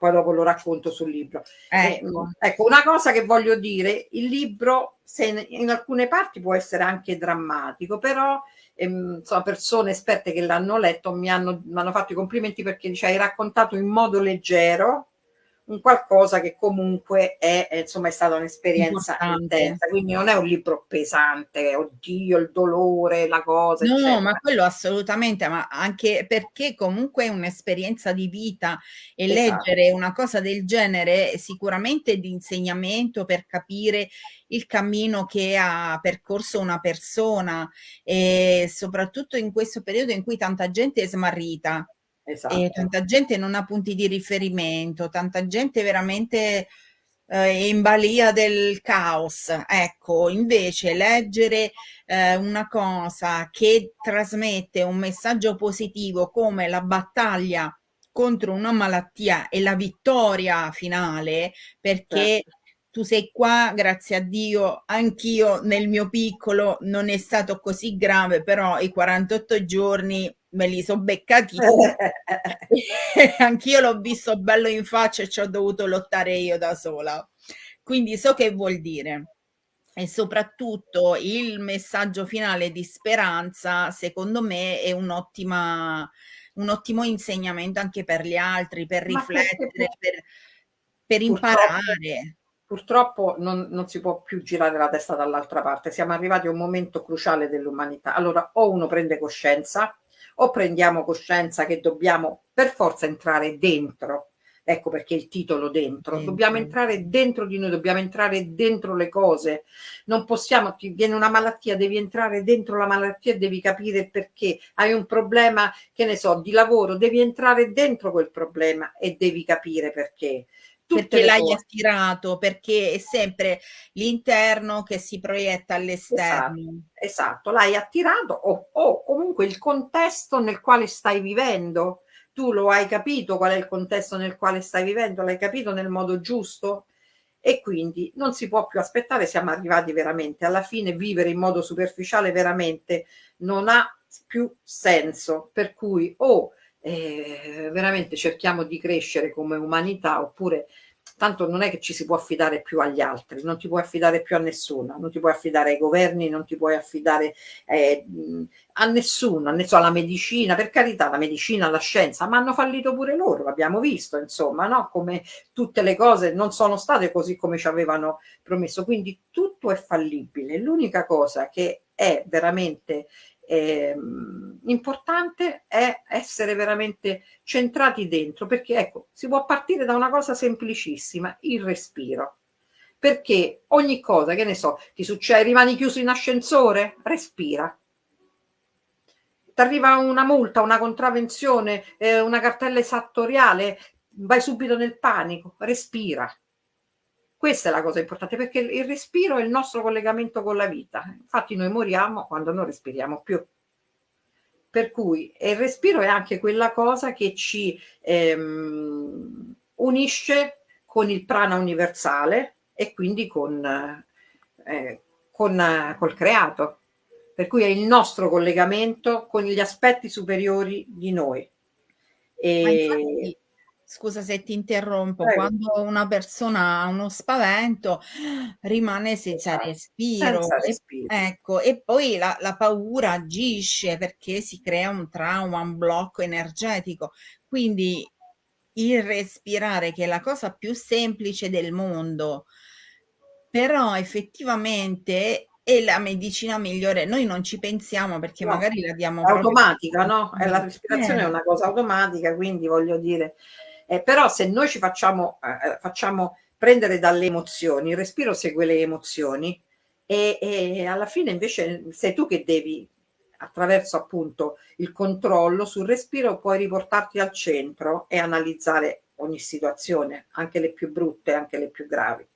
poi dopo lo racconto sul libro. Ecco. mhmm, ecco una cosa che voglio dire, il libro se in in alcune parti può essere anche drammatico, però, ehm, insomma persone esperte che l'hanno letto mi hanno m'hanno fatto i complimenti perché dice: "Hai raccontato in modo leggero un qualcosa che comunque è è insomma è stata un'esperienza intensa". Quindi non è un libro pesante, oddio il dolore, la cosa, No, ma eccetera. quello assolutamente, ma anche perché comunque è un'esperienza di vita e Esatto. leggere una cosa del genere è sicuramente di insegnamento per capire il cammino che ha percorso una persona, e soprattutto in questo periodo in cui tanta gente è smarrita, e Esatto. tanta gente non ha punti di riferimento, tanta gente veramente, è in balia del caos. Ecco, invece leggere, ehm, una cosa che trasmette un messaggio positivo come la battaglia contro una malattia e la vittoria finale, perché Certo. tu sei qua, grazie a Dio, anch'io nel mio piccolo non è stato così grave, però i 48 giorni me li so beccati. Anch'io l'ho visto bello in faccia e c'ho dovuto lottare io da sola. Quindi so che vuol dire. E soprattutto il messaggio finale di speranza, secondo me è un'ottima un ottimo insegnamento anche per gli altri, per Ma riflettere, per per purtroppo imparare. purtroppo non non si può più girare la testa dall'altra parte. Siamo arrivati a un momento cruciale dell'umanità. Allora o uno prende coscienza, o prendiamo coscienza che dobbiamo per forza entrare dentro, ecco perché il titolo "Dentro", dobbiamo entrare dentro di noi, dobbiamo entrare dentro le cose. Non possiamo ti viene una malattia, devi entrare dentro la malattia e devi capire perché. Hai un problema, che ne so, di lavoro, devi entrare dentro quel problema e devi capire perché. Perché l'hai attirato, perché è sempre l'interno che si proietta Esa all'esterno. esatto, l'hai attirato o o comunque il contesto nel quale stai vivendo. Tu lo hai capito qual è il contesto nel quale stai vivendo? L'hai capito nel modo giusto? E quindi non si può più aspettare, siamo arrivati veramente alla fine, vivere in modo superficiale veramente non ha più senso. Per cui o, ehm, veramente cerchiamo di crescere come umanità, oppure tanto non è che ci si può affidare più agli altri, non ti puoi affidare più a nessuno, non ti puoi affidare ai governi, non ti puoi affidare, mhmm, a nessuno, ne so alla medicina, per carità la medicina, la scienza, ma hanno fallito pure loro, l'abbiamo visto insomma, no, come tutte le cose non sono state così come ci avevano promesso. Quindi tutto è fallibile. L'unica cosa che è veramente, ehm, importante è essere veramente centrati dentro, perché ecco, si può partire da una cosa semplicissima, il respiro. Perché ogni cosa, che ne so, ti succe rimani chiuso in ascensore? Respira. ti arriva una multa, una contravvenzione, eh, una cartella esattoriale, vai subito nel panico, respira. Questa è la cosa importante perché il respiro è il nostro collegamento con la vita. Infatti noi moriamo quando non respiriamo più. Per cui il respiro è anche quella cosa che ci ehm, unisce con il prana universale e quindi con, eh, con col creato. Per cui è il nostro collegamento con gli aspetti superiori di noi. E... Scusa se ti interrompo, Prego. quando una persona ha uno spavento rimane senza esatto. respiro, senza respiro. E, ecco, e poi la, la, paura agisce perché si crea un trauma, un blocco energetico. Quindi il respirare, che è la cosa più semplice del mondo, però effettivamente è la medicina migliore. Noi non ci pensiamo perché no, magari la diamo automatica, no? È la respirazione eh. è una cosa automatica, quindi voglio dire, eh, però se noi ci facciamo, eh, eh, facciamo prendere dalle emozioni, il respiro segue le emozioni e, e alla fine invece sei tu che devi attraverso appunto il controllo sul respiro puoi riportarti al centro e analizzare ogni situazione, anche le più brutte, anche le più gravi.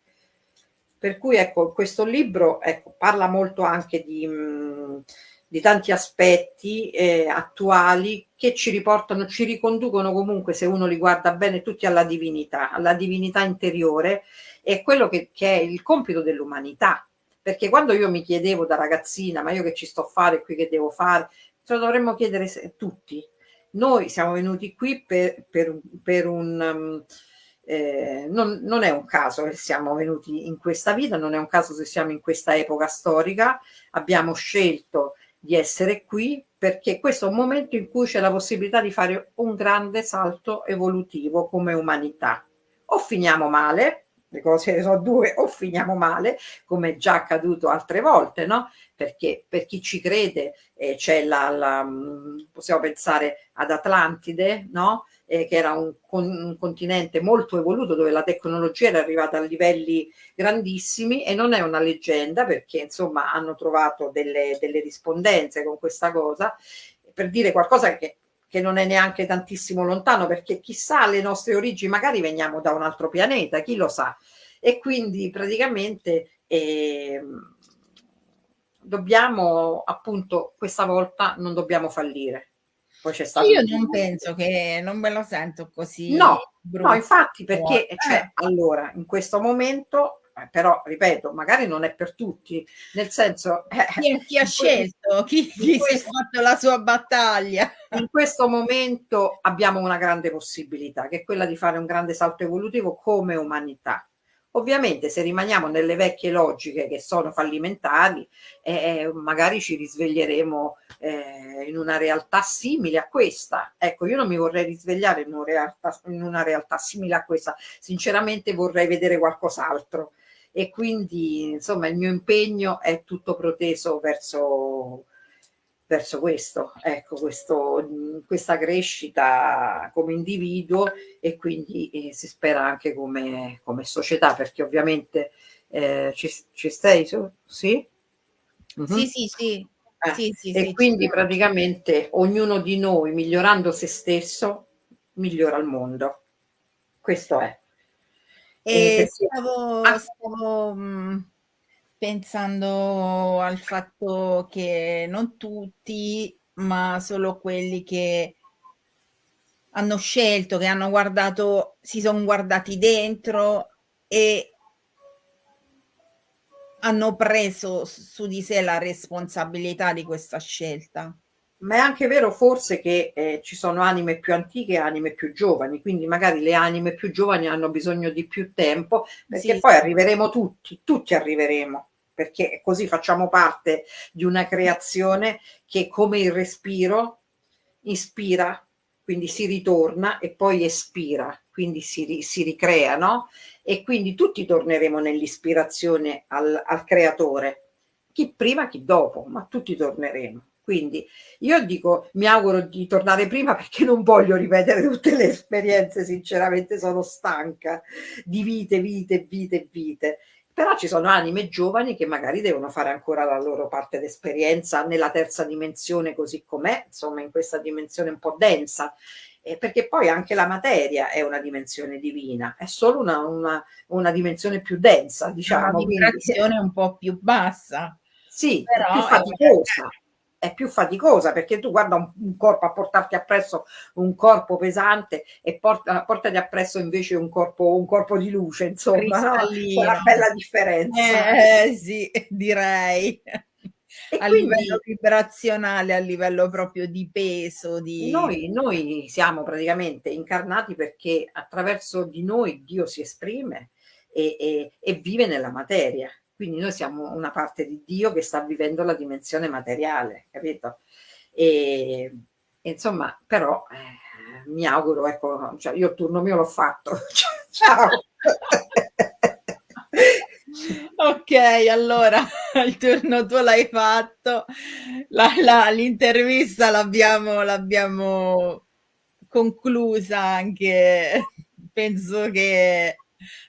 Per cui ecco, questo libro ecco, parla molto anche di, mh, di tanti aspetti eh, attuali che ci riportano, ci riconducono comunque, se uno li guarda bene, tutti alla divinità, alla divinità interiore, è quello che, che è il compito dell'umanità, perché quando io mi chiedevo da ragazzina, ma io che ci sto a fare qui, che devo fare, ce lo dovremmo chiedere tutti. Noi siamo venuti qui per, per, per un... Um, eh, non, non, è un caso che siamo venuti in questa vita, non è un caso se siamo in questa epoca storica, abbiamo scelto di essere qui perché questo è un momento in cui c'è la possibilità di fare un grande salto evolutivo come umanità. O finiamo male, le cose sono due, o finiamo male, come è già accaduto altre volte, no? Perché per chi ci crede eh, c'è la, la, mm, possiamo pensare ad Atlantide, no? Eh, che era un, un, continente molto evoluto dove la tecnologia era arrivata a livelli grandissimi e non è una leggenda perché insomma hanno trovato delle, delle rispondenze con questa cosa per dire qualcosa che che non è neanche tantissimo lontano, perché chissà le nostre origini, magari veniamo da un altro pianeta, chi lo sa. E quindi praticamente eh, dobbiamo appunto questa volta non dobbiamo fallire. Poi c'è stato Io non penso che non me lo sento così. No, no infatti perché eh. cioè, allora in questo momento eh, però ripeto, magari non è per tutti, nel senso... Eh, chi, chi ha scelto? Chi, chi questo, si è fatto la sua battaglia? In questo momento abbiamo una grande possibilità, che è quella di fare un grande salto evolutivo come umanità. Ovviamente se rimaniamo nelle vecchie logiche che sono fallimentari, eh, eh, magari ci risveglieremo eh, in una realtà simile a questa. Ecco, io non mi vorrei risvegliare in una realtà, in una realtà simile a questa, sinceramente vorrei vedere qualcos'altro e quindi insomma il mio impegno è tutto proteso verso, verso questo, ecco, questo, questa crescita come individuo e quindi eh, si spera anche come, come società perché ovviamente eh, ci, ci stai su? Sì? Mm -hmm. Sì, sì, sì. Eh, sì, sì, e sì, quindi praticamente ognuno di noi migliorando se stesso migliora il mondo. Questo è. E stavo, stavo mh, pensando al fatto che non tutti, ma solo quelli che hanno scelto, che hanno guardato, si sono guardati dentro e hanno preso su di sé la responsabilità di questa scelta ma è anche vero forse che eh, ci sono anime più antiche e anime più giovani, quindi magari le anime più giovani hanno bisogno di più tempo, perché sì, poi sì. arriveremo tutti, tutti arriveremo, perché così facciamo parte di una creazione che come il respiro ispira, quindi si ritorna e poi espira, quindi si, si ricrea, no? E quindi tutti torneremo nell'ispirazione al, al creatore, chi prima, chi dopo, ma tutti torneremo. Quindi io dico, mi auguro di tornare prima perché non voglio ripetere tutte le esperienze, sinceramente sono stanca di vite, vite, vite, vite. Però ci sono anime giovani che magari devono fare ancora la loro parte d'esperienza nella terza dimensione così com'è, insomma in questa dimensione un po' densa, eh, perché poi anche la materia è una dimensione divina, è solo una, una, una dimensione più densa, diciamo. Una vibrazione quindi, un po' più bassa. Sì, però più faticosa è più faticosa perché tu guarda un, un, corpo a portarti appresso un corpo pesante e porta, portati appresso invece un corpo, un corpo di luce, insomma, no? c'è una bella differenza. Eh, sì, direi. E a quindi, livello vibrazionale, a livello proprio di peso. Di... Noi, noi siamo praticamente incarnati perché attraverso di noi Dio si esprime e, e, e vive nella materia. Quindi noi siamo una parte di Dio che sta vivendo la dimensione materiale, capito? E, insomma, però eh, mi auguro, ecco, cioè io il turno mio l'ho fatto. Ciao! ok, allora il turno tuo l'hai fatto, l'intervista l'abbiamo conclusa anche, penso che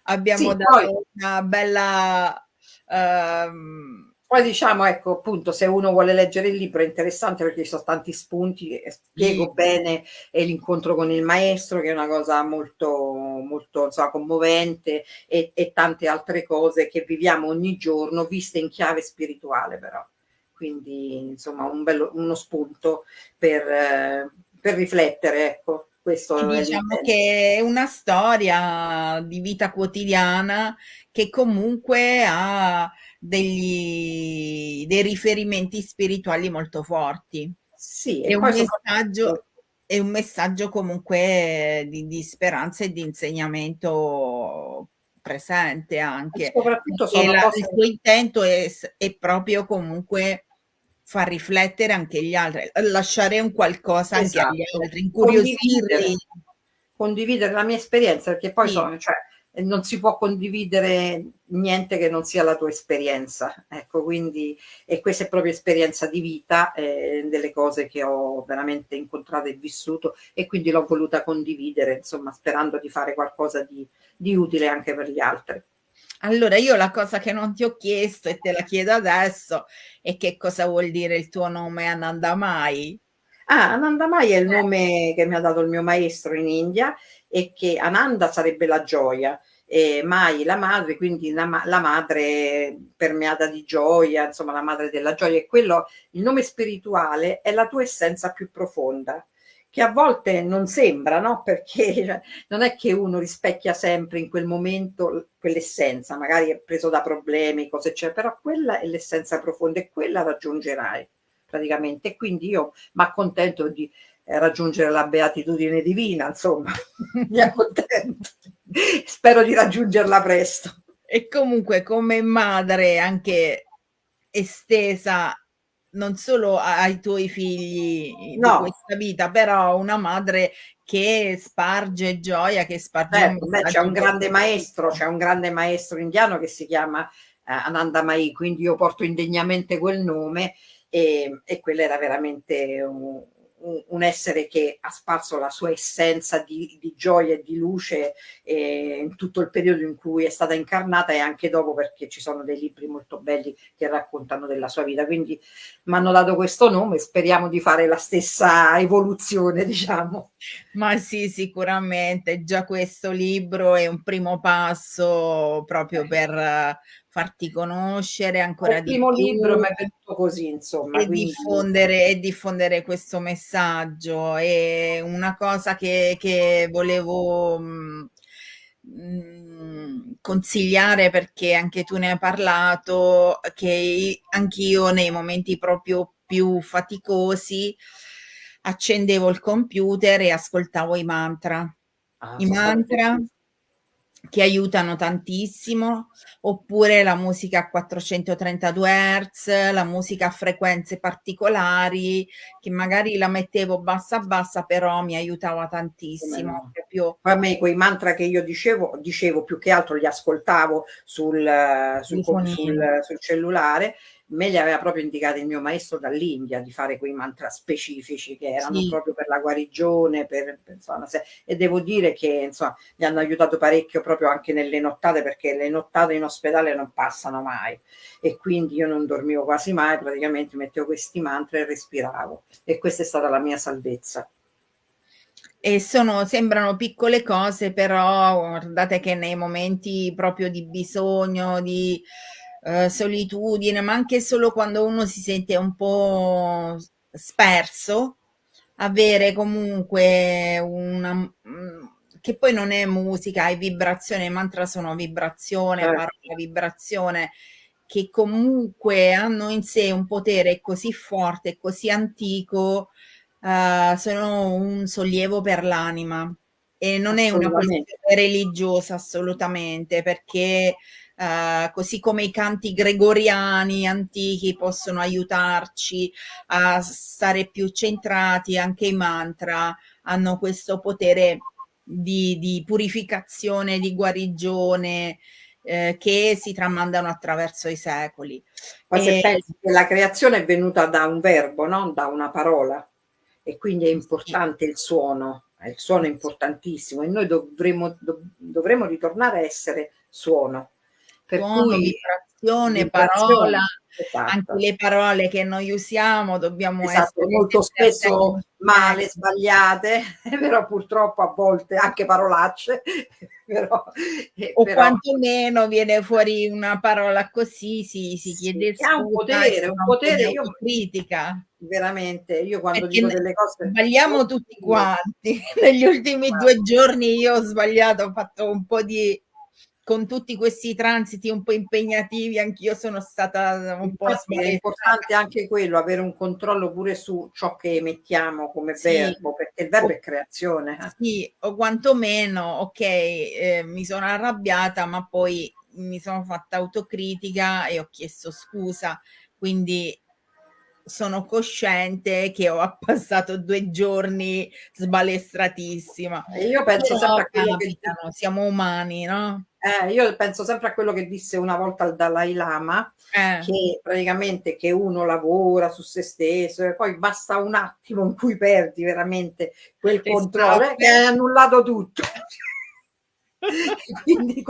abbiamo sì, dato poi... una bella Um, poi diciamo, ecco, appunto, se uno vuole leggere il libro è interessante perché ci sono tanti spunti, spiego sì. bene l'incontro con il maestro, che è una cosa molto, molto insomma, commovente, e, e, tante altre cose che viviamo ogni giorno, viste in chiave spirituale però. Quindi, insomma, un bello, uno spunto per, eh, per riflettere, ecco. Questo diciamo che è una storia di vita quotidiana che comunque ha degli, dei riferimenti spirituali molto forti. Sì, è un, messaggio, è un messaggio comunque di, di speranza e di insegnamento presente anche. E soprattutto sono la, cose... il suo intento è, è, proprio comunque far riflettere anche gli altri, lasciare un qualcosa esatto. anche agli esatto. altri, incuriosirli. Condividere, condividere la mia esperienza, perché poi sì. sono, cioè, non si può condividere niente che non sia la tua esperienza, ecco, quindi, e questa è proprio esperienza di vita, eh, delle cose che ho veramente incontrato e vissuto, e quindi l'ho voluta condividere, insomma, sperando di fare qualcosa di, di utile anche per gli altri. Allora, io la cosa che non ti ho chiesto e te la chiedo adesso è che cosa vuol dire il tuo nome Anandamai? Ah, Anandamai è il nome che mi ha dato il mio maestro in India e che Ananda sarebbe la gioia, e Mai la madre, quindi la, la, madre permeata di gioia, insomma la madre della gioia, e quello, il nome spirituale è la tua essenza più profonda, che a volte non sembra, no? Perché non è che uno rispecchia sempre in quel momento quell'essenza, magari è preso da problemi, cose eccetera, però quella è l'essenza profonda e quella raggiungerai praticamente. Quindi io mi accontento di raggiungere la beatitudine divina, insomma, mi accontento. Spero di raggiungerla presto. E comunque come madre anche estesa non solo ai tuoi figli no. di questa vita, però una madre che sparge gioia, che sparge... c'è un grande maestro, c'è un grande maestro indiano che si chiama eh, Ananda Mai, quindi io porto indegnamente quel nome e, e quello era veramente un, un, essere che ha sparso la sua essenza di, di gioia e di luce eh, in tutto il periodo in cui è stata incarnata e anche dopo perché ci sono dei libri molto belli che raccontano della sua vita. Quindi mi hanno dato questo nome speriamo di fare la stessa evoluzione, diciamo. Ma sì, sicuramente. Già questo libro è un primo passo proprio per farti conoscere ancora il di più. Il primo libro mi è venuto così, insomma. E, quindi... diffondere, e diffondere questo messaggio. È una cosa che, che volevo mh, mm, consigliare perché anche tu ne hai parlato, che anch'io nei momenti proprio più faticosi accendevo il computer e ascoltavo i mantra. Ah, I mantra che aiutano tantissimo, oppure la musica a 432 Hz, la musica a frequenze particolari, che magari la mettevo bassa bassa, però mi aiutava tantissimo. Proprio... A me quei mantra che io dicevo, dicevo più che altro li ascoltavo sul, sul, sul, sul cellulare, me li aveva proprio indicati il mio maestro dall'India di fare quei mantra specifici che erano sì. proprio per la guarigione, per, per, insomma, e devo dire che insomma, mi hanno aiutato parecchio proprio anche nelle nottate perché le nottate in ospedale non passano mai. E quindi io non dormivo quasi mai, praticamente mettevo questi mantra e respiravo. E questa è stata la mia salvezza. E sono, sembrano piccole cose, però guardate che nei momenti proprio di bisogno, di eh, solitudine, ma anche solo quando uno si sente un po' sperso, avere comunque una mm, che poi non è musica, è vibrazione, i mantra sono vibrazione, certo. parola vibrazione, che comunque hanno in sé un potere così forte, così antico, uh, sono un sollievo per l'anima e non è una questione religiosa assolutamente perché uh, così come i canti gregoriani antichi possono aiutarci a stare più centrati, anche i mantra hanno questo potere di, di purificazione, di guarigione, eh, che si tramandano attraverso i secoli. Ma se pensi che la creazione è venuta da un verbo, non da una parola e quindi è importante il suono, il suono è importantissimo e noi dovremo, dov dovremo ritornare a essere suono. Per suono, cui, vibrazione, vibrazione, parola, esatto. anche le parole che noi usiamo dobbiamo esatto, essere molto spesso male, sbagliate, però purtroppo a volte anche parolacce. però, eh, o però, quantomeno viene fuori una parola così, si, si chiede sì, scusa. Un potere, un potere, io critica veramente io quando Perché dico delle cose sbagliamo tutti quanti negli ultimi due giorni io ho sbagliato ho fatto un po' di con tutti questi transiti un po' impegnativi, anch'io sono stata un po' È importante anche quello, avere un controllo pure su ciò che emettiamo come sì. verbo, perché il verbo o, è creazione. Eh. Sì, o quantomeno, ok, eh, mi sono arrabbiata, ma poi mi sono fatta autocritica e ho chiesto scusa, quindi sono cosciente che ho passato due giorni sbalestratissima. Io penso sempre a quello che siamo umani, no? Eh, io penso sempre a quello che disse una volta il Dalai Lama, eh. che praticamente che uno lavora su se stesso e poi basta un attimo in cui perdi veramente quel controllo esatto. che hai annullato tutto. Quindi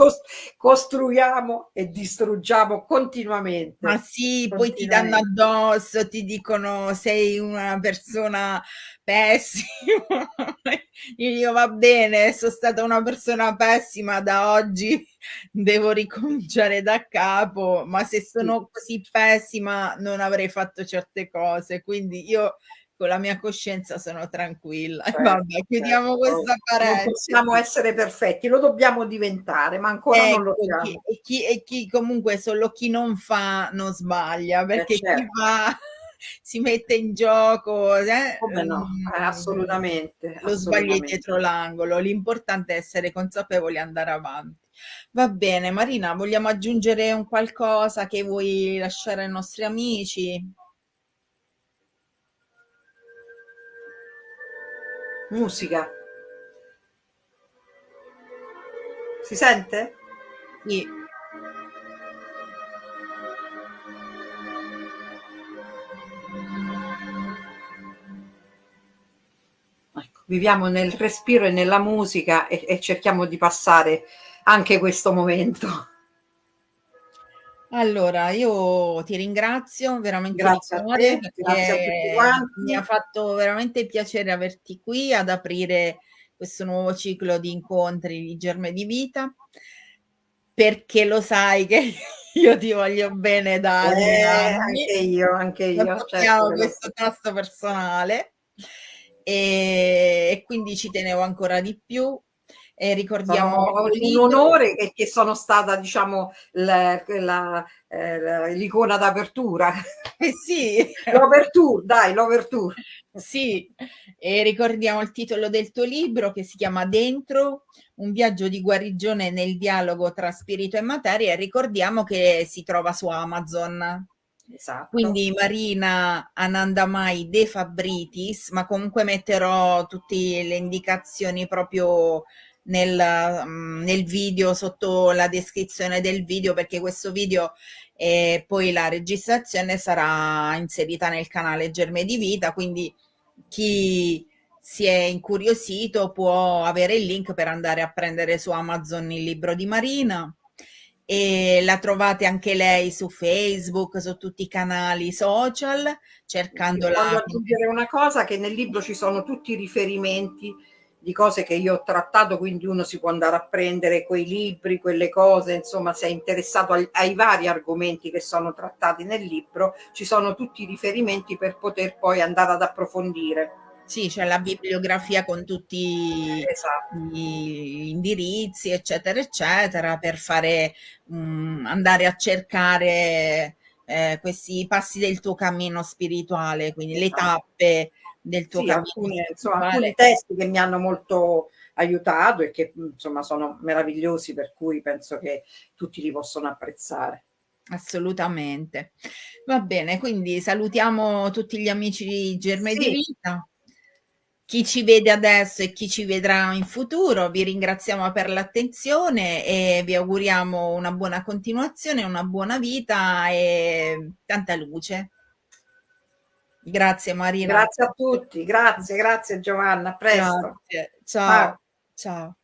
costruiamo e distruggiamo continuamente. Ma sì, poi ti danno addosso, ti dicono sei una persona pessima. Io va bene, sono stata una persona pessima da oggi, devo ricominciare da capo, ma se sono così pessima non avrei fatto certe cose, quindi io con la mia coscienza sono tranquilla. Certo, Vabbè, chiudiamo certo. questa parentesi. Non possiamo essere perfetti, lo dobbiamo diventare, ma ancora ecco, non lo ecco, siamo. Chi, e, chi, e chi comunque solo chi non fa non sbaglia, perché eh, certo. chi fa si mette in gioco. Eh? Come no? Mm, eh, assolutamente. Lo sbagli dietro l'angolo. L'importante è essere consapevoli e andare avanti. Va bene, Marina, vogliamo aggiungere un qualcosa che vuoi lasciare ai nostri amici? Musica. Si sente? Sì. Ecco, viviamo nel respiro e nella musica e, e cerchiamo di passare anche questo momento. Allora, io ti ringrazio veramente grazie a te, grazie a tutti quanti. Mi ha fatto veramente piacere averti qui ad aprire questo nuovo ciclo di incontri di Germe di Vita, perché lo sai che io ti voglio bene da eh, anni. Anche io, anche io. Certo questo tasto personale e, e quindi ci tenevo ancora di più e ricordiamo un onore che, che, sono stata diciamo l'icona eh, d'apertura. Eh sì. L'overture dai l'overture. Sì. E ricordiamo il titolo del tuo libro che si chiama Dentro un viaggio di guarigione nel dialogo tra spirito e materia. E ricordiamo che si trova su Amazon Esatto. Quindi Marina Anandamai De Fabritis, ma comunque metterò tutte le indicazioni proprio nel, mm, nel video, sotto la descrizione del video, perché questo video e poi la registrazione sarà inserita nel canale Germe di Vita, quindi chi si è incuriosito può avere il link per andare a prendere su Amazon il libro di Marina e la trovate anche lei su Facebook, su tutti i canali social, cercandola. Voglio aggiungere una cosa, che nel libro ci sono tutti i riferimenti di cose che io ho trattato, quindi uno si può andare a prendere quei libri, quelle cose, insomma, se è interessato ai, ai, vari argomenti che sono trattati nel libro, ci sono tutti i riferimenti per poter poi andare ad approfondire. Sì, c'è la bibliografia con tutti esatto. gli indirizzi, eccetera, eccetera, per fare, mh, mm, andare a cercare eh, questi passi del tuo cammino spirituale, quindi esatto. le tappe del tuo sì, cammino alcune, insomma, alcuni testi che mi hanno molto aiutato e che insomma sono meravigliosi, per cui penso che tutti li possono apprezzare. Assolutamente. Va bene, quindi salutiamo tutti gli amici di Germe sì. di Vita chi ci vede adesso e chi ci vedrà in futuro. Vi ringraziamo per l'attenzione e vi auguriamo una buona continuazione, una buona vita e tanta luce. Grazie Marina. Grazie a tutti, grazie, grazie Giovanna, a presto. Grazie. Ciao. Ciao.